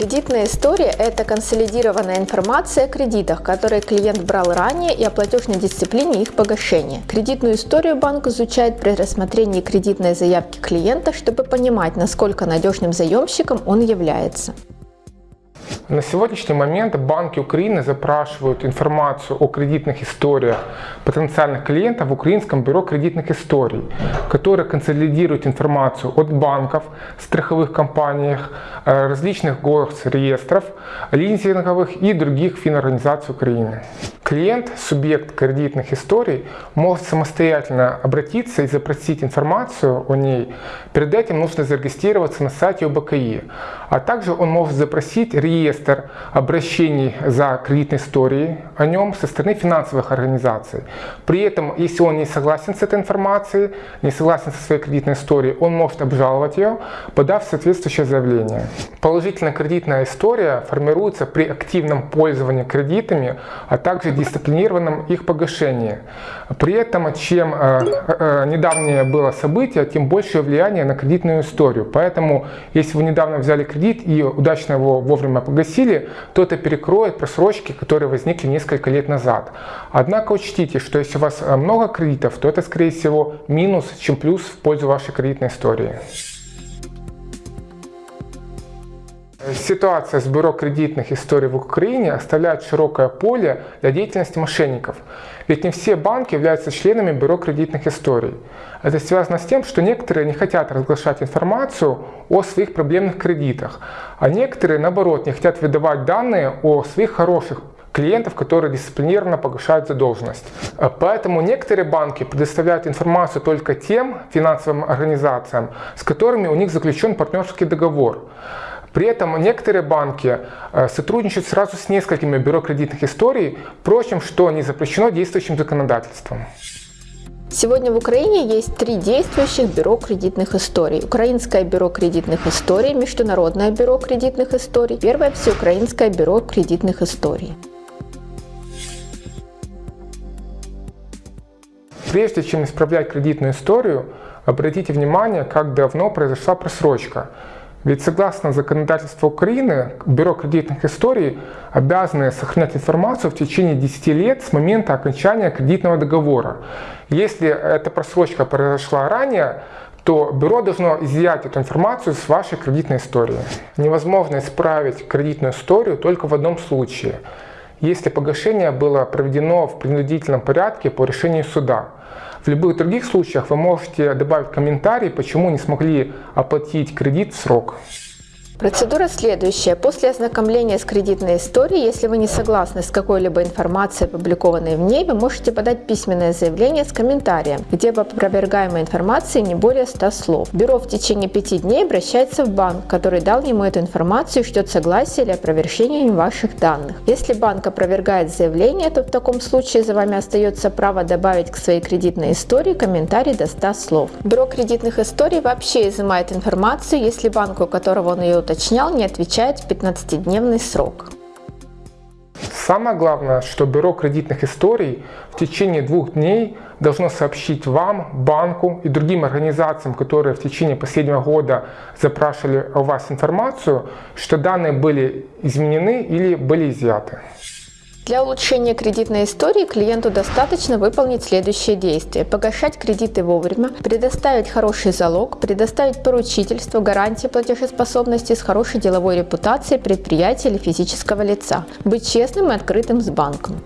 Кредитная история – это консолидированная информация о кредитах, которые клиент брал ранее и о платежной дисциплине их погашения. Кредитную историю банк изучает при рассмотрении кредитной заявки клиента, чтобы понимать, насколько надежным заемщиком он является. На сегодняшний момент банки Украины запрашивают информацию о кредитных историях потенциальных клиентов в Украинском бюро кредитных историй, которое консолидирует информацию от банков, страховых компаний, э, различных госреестров, лизинговых и других финорганизаций Украины. Клиент, субъект кредитных историй, может самостоятельно обратиться и запросить информацию о ней. Перед этим нужно зарегистрироваться на сайте ОБКИ. А также он может запросить реестр обращений за кредитной историей о нем со стороны финансовых организаций. При этом, если он не согласен с этой информацией, не согласен со своей кредитной историей, он может обжаловать ее, подав соответствующее заявление. Положительная кредитная история формируется при активном пользовании кредитами, а также дисциплинированном их погашении. При этом, чем э, э, недавнее было событие, тем большее влияние на кредитную историю. Поэтому, если вы недавно взяли кредит и удачно его вовремя погасили, то это перекроет просрочки, которые возникли несколько лет назад. Однако учтите, что если у вас э, много кредитов, то это, скорее всего, минус, чем плюс в пользу вашей кредитной истории. Ситуация с бюро кредитных историй в Украине оставляет широкое поле для деятельности мошенников. Ведь не все банки являются членами бюро кредитных историй. Это связано с тем, что некоторые не хотят разглашать информацию о своих проблемных кредитах, а некоторые, наоборот, не хотят выдавать данные о своих хороших клиентов, которые дисциплинированно погашают задолженность. Поэтому некоторые банки предоставляют информацию только тем финансовым организациям, с которыми у них заключен партнерский договор. При этом некоторые банки э, сотрудничают сразу с несколькими бюро кредитных историй, впрочем, что не запрещено действующим законодательством. Сегодня в Украине есть три действующих бюро кредитных историй. Украинское бюро кредитных историй, Международное бюро кредитных историй, Первое всеукраинское бюро кредитных историй. Прежде чем исправлять кредитную историю, обратите внимание, как давно произошла просрочка – ведь согласно законодательству Украины, Бюро кредитных историй обязаны сохранять информацию в течение 10 лет с момента окончания кредитного договора. Если эта просрочка произошла ранее, то бюро должно изъять эту информацию с вашей кредитной истории. Невозможно исправить кредитную историю только в одном случае. Если погашение было проведено в принудительном порядке по решению суда. В любых других случаях вы можете добавить комментарий, почему не смогли оплатить кредит в срок. Процедура следующая. После ознакомления с кредитной историей, если вы не согласны с какой-либо информацией, опубликованной в ней, вы можете подать письменное заявление с комментарием, где по опровергаемой информации не более 100 слов. Бюро в течение 5 дней обращается в банк, который дал ему эту информацию и ждет согласия или опровержения ваших данных. Если банк опровергает заявление, то в таком случае за вами остается право добавить к своей кредитной истории комментарий до 100 слов. Бюро кредитных историй вообще изымает информацию, если банк, у которого он ее уточнял, не отвечает в 15-дневный срок. Самое главное, что Бюро кредитных историй в течение двух дней должно сообщить вам, банку и другим организациям, которые в течение последнего года запрашивали у вас информацию, что данные были изменены или были изъяты. Для улучшения кредитной истории клиенту достаточно выполнить следующие действия. Погашать кредиты вовремя, предоставить хороший залог, предоставить поручительство, гарантии платежеспособности с хорошей деловой репутацией предприятия или физического лица. Быть честным и открытым с банком.